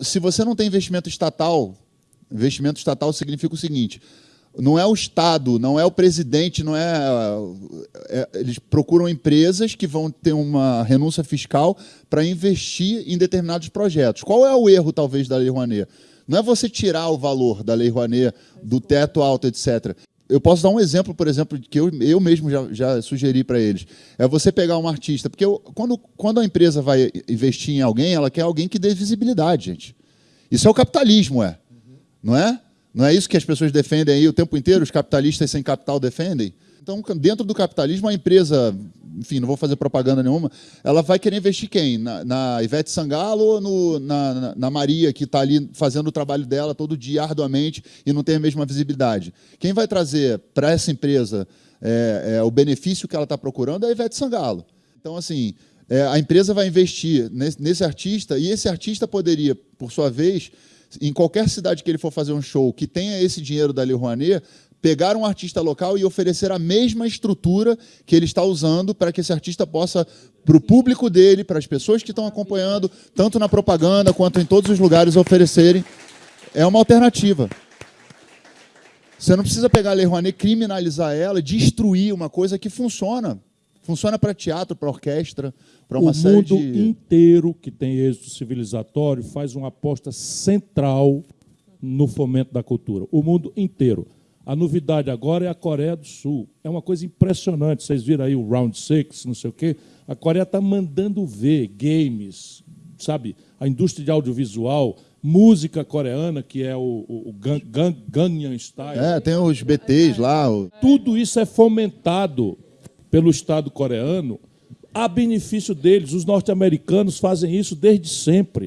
Se você não tem investimento estatal, investimento estatal significa o seguinte: não é o Estado, não é o presidente, não é, é, Eles procuram empresas que vão ter uma renúncia fiscal para investir em determinados projetos. Qual é o erro, talvez, da Lei Rouanet? Não é você tirar o valor da Lei Rouanet, do teto alto, etc. Eu posso dar um exemplo, por exemplo, que eu, eu mesmo já, já sugeri para eles. É você pegar um artista, porque eu, quando, quando a empresa vai investir em alguém, ela quer alguém que dê visibilidade, gente. Isso é o capitalismo, é. Não é? Não é isso que as pessoas defendem aí o tempo inteiro, os capitalistas sem capital defendem? Então, dentro do capitalismo, a empresa, enfim, não vou fazer propaganda nenhuma, ela vai querer investir quem? Na, na Ivete Sangalo ou no, na, na, Maria, que está ali fazendo o trabalho dela todo dia, arduamente, e não tem a mesma visibilidade? Quem vai trazer para essa empresa é, é, o benefício que ela está procurando é a Ivete Sangalo. Então, assim, é, a empresa vai investir nesse, nesse artista, e esse artista poderia, por sua vez, em qualquer cidade que ele for fazer um show que tenha esse dinheiro da Lei Rouanet, pegar um artista local e oferecer a mesma estrutura que ele está usando para que esse artista possa, para o público dele, para as pessoas que estão acompanhando, tanto na propaganda quanto em todos os lugares, oferecerem. É uma alternativa. Você não precisa pegar a Lei Rouanet, criminalizar ela, destruir uma coisa que funciona. Funciona para teatro, para orquestra, para uma o série mundo de... inteiro que tem êxito civilizatório faz uma aposta central no fomento da cultura. O mundo inteiro. A novidade agora é a Coreia do Sul. É uma coisa impressionante. Vocês viram aí o Round Six, não sei o quê. A Coreia está mandando ver games, sabe? A indústria de audiovisual, música coreana, que é o, o, o Gang, Gangnam Style. É, tem os BTs lá. O... Tudo isso é fomentado pelo Estado coreano a benefício deles. Os norte-americanos fazem isso desde sempre.